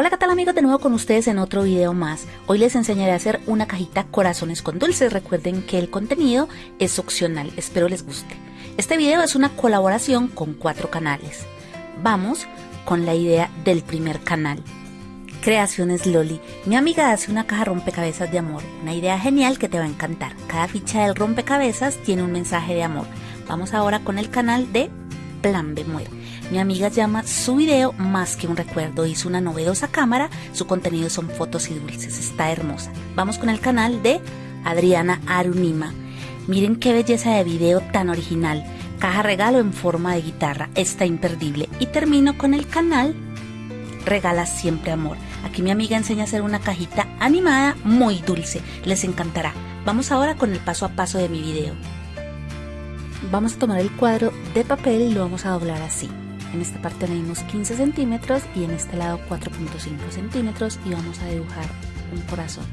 Hola qué tal amigos de nuevo con ustedes en otro video más. Hoy les enseñaré a hacer una cajita corazones con dulces. Recuerden que el contenido es opcional, espero les guste. Este video es una colaboración con cuatro canales. Vamos con la idea del primer canal. Creaciones Loli. Mi amiga hace una caja rompecabezas de amor. Una idea genial que te va a encantar. Cada ficha del rompecabezas tiene un mensaje de amor. Vamos ahora con el canal de Plan B Muere. Mi amiga llama su video Más que un recuerdo. Hizo una novedosa cámara. Su contenido son fotos y dulces. Está hermosa. Vamos con el canal de Adriana Arunima. Miren qué belleza de video tan original. Caja regalo en forma de guitarra. Está imperdible. Y termino con el canal Regala siempre amor. Aquí mi amiga enseña a hacer una cajita animada muy dulce. Les encantará. Vamos ahora con el paso a paso de mi video. Vamos a tomar el cuadro de papel y lo vamos a doblar así. En esta parte medimos 15 centímetros y en este lado 4.5 centímetros y vamos a dibujar un corazón.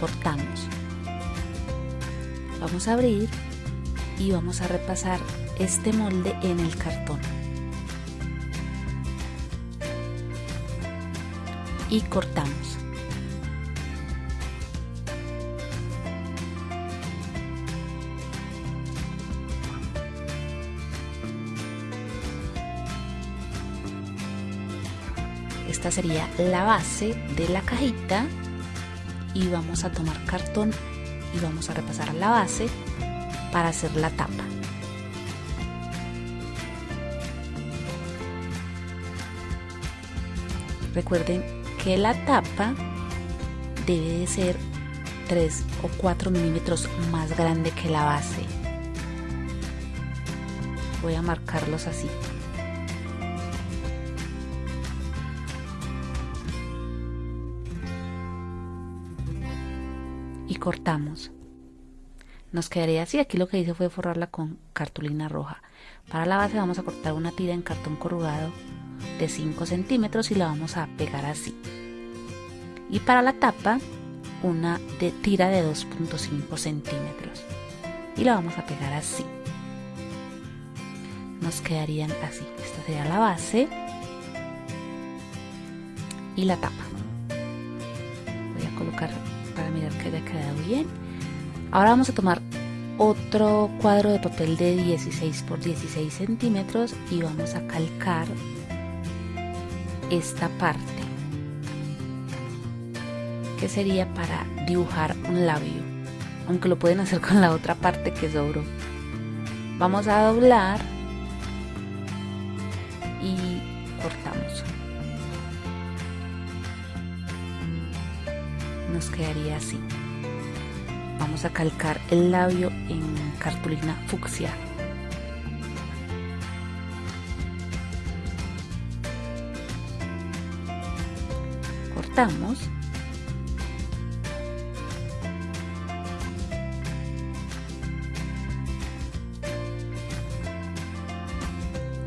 Cortamos. Vamos a abrir y vamos a repasar este molde en el cartón. Y cortamos. Esta sería la base de la cajita. Y vamos a tomar cartón y vamos a repasar la base para hacer la tapa. Recuerden que la tapa debe de ser 3 o 4 milímetros más grande que la base. Voy a marcarlos así cortamos. Nos quedaría así, aquí lo que hice fue forrarla con cartulina roja. Para la base vamos a cortar una tira en cartón corrugado de 5 centímetros y la vamos a pegar así. Y para la tapa una de tira de 2.5 centímetros y la vamos a pegar así. Nos quedarían así. Esta sería la base y la tapa. Voy a colocar para mirar que haya quedado bien. Ahora vamos a tomar otro cuadro de papel de 16 por 16 centímetros y vamos a calcar esta parte que sería para dibujar un labio aunque lo pueden hacer con la otra parte que sobró vamos a doblar nos quedaría así. Vamos a calcar el labio en cartulina fucsia. Cortamos.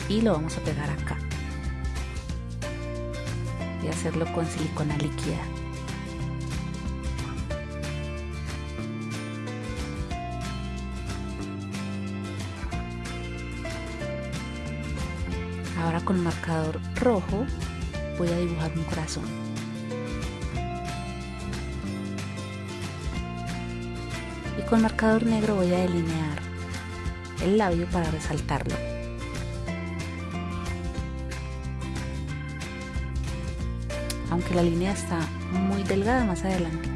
Y lo vamos a pegar acá. A hacerlo con silicona líquida. Con marcador rojo voy a dibujar un corazón. Y con marcador negro voy a delinear el labio para resaltarlo. Aunque la línea está muy delgada, más adelante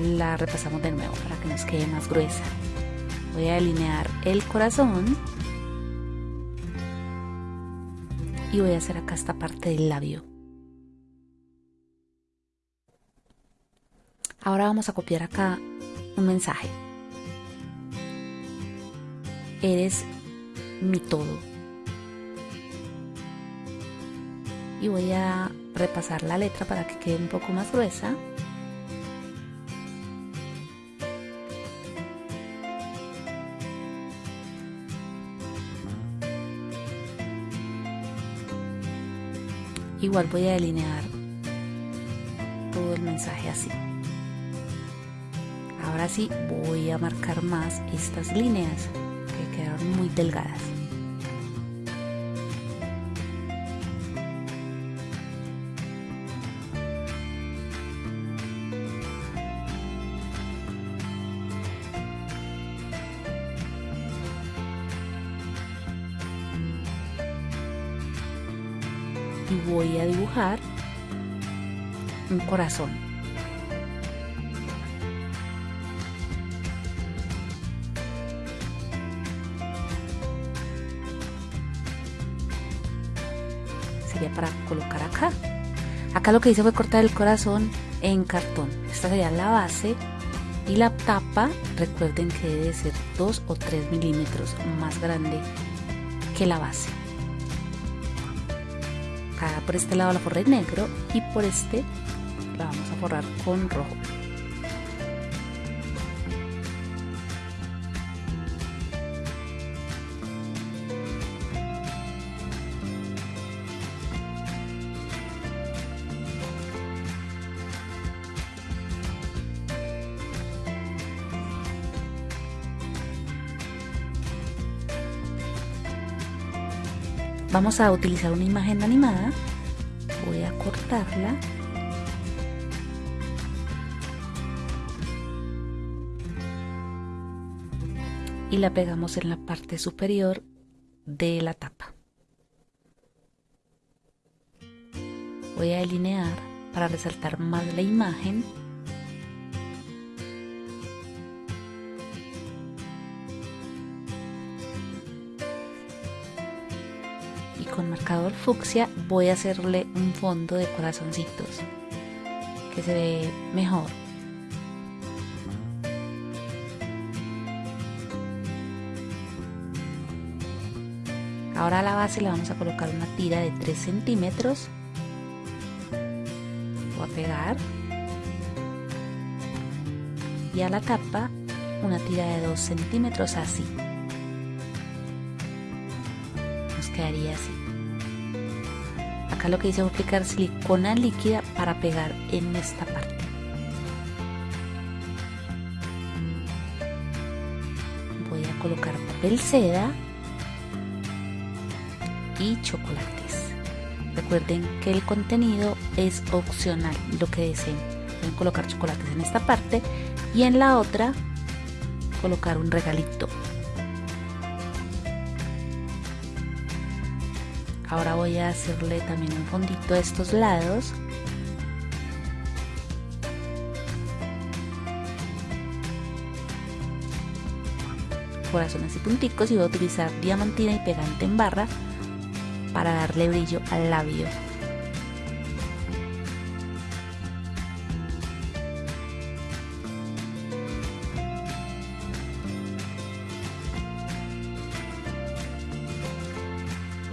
la repasamos de nuevo para que nos quede más gruesa. Voy a delinear el corazón y voy a hacer acá esta parte del labio. Ahora vamos a copiar acá un mensaje. Eres mi todo. Y voy a repasar la letra para que quede un poco más gruesa. Igual voy a delinear todo el mensaje así. Ahora sí voy a marcar más estas líneas que quedaron muy delgadas voy a dibujar un corazón. Sería para colocar acá. Acá lo que hice fue cortar el corazón en cartón. Esta sería la base y la tapa, recuerden que debe ser 2 o 3 milímetros más grande que la base. Acá por este lado la forré negro y por este la vamos a forrar con rojo. Vamos a utilizar una imagen animada. Voy a cortarla. Y la pegamos en la parte superior de la tapa. Voy a delinear para resaltar más la imagen con marcador fucsia voy a hacerle un fondo de corazoncitos que se ve mejor. Ahora a la base le vamos a colocar una tira de 3 centímetros. Voy a pegar. Y a la tapa una tira de 2 centímetros así. Quedaría así. Acá lo que hice fue aplicar silicona líquida para pegar en esta parte. Voy a colocar papel seda y chocolates. Recuerden que el contenido es opcional, lo que deseen. Pueden colocar chocolates en esta parte y en la otra colocar un regalito Ahora voy a hacerle también un fondito a estos lados. Corazones y punticos y voy a utilizar diamantina y pegante en barra para darle brillo al labio.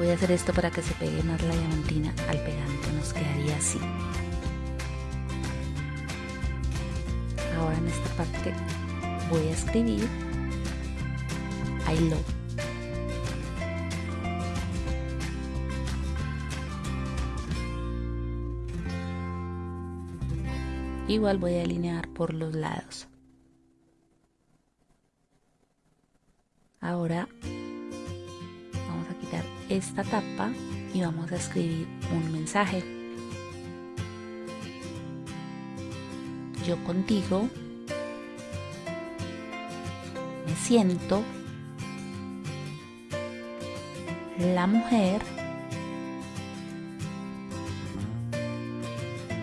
Voy a hacer esto para que se pegue más la diamantina al pegante, nos quedaría así. Ahora en esta parte voy a escribir I love. Igual voy a alinear por los lados. Ahora esta tapa y vamos a escribir un mensaje. Yo contigo me siento la mujer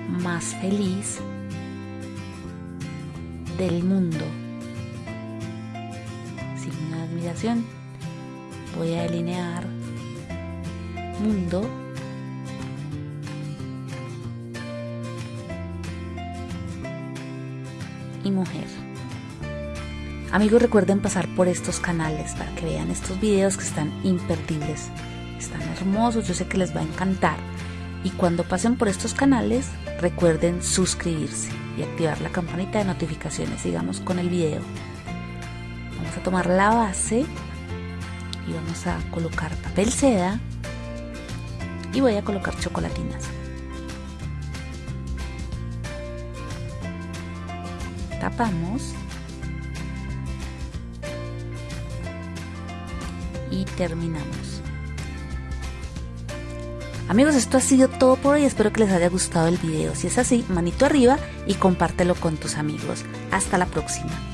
más feliz del mundo. Sin admiración voy a delinear mundo y mujer. Amigos recuerden pasar por estos canales para que vean estos videos que están imperdibles. Están hermosos, yo sé que les va a encantar. Y cuando pasen por estos canales recuerden suscribirse y activar la campanita de notificaciones. Sigamos con el video. Vamos a tomar la base y vamos a colocar papel seda y voy a colocar chocolatinas. Tapamos y terminamos. Amigos, esto ha sido todo por hoy. Espero que les haya gustado el video. Si es así, manito arriba y compártelo con tus amigos. Hasta la próxima.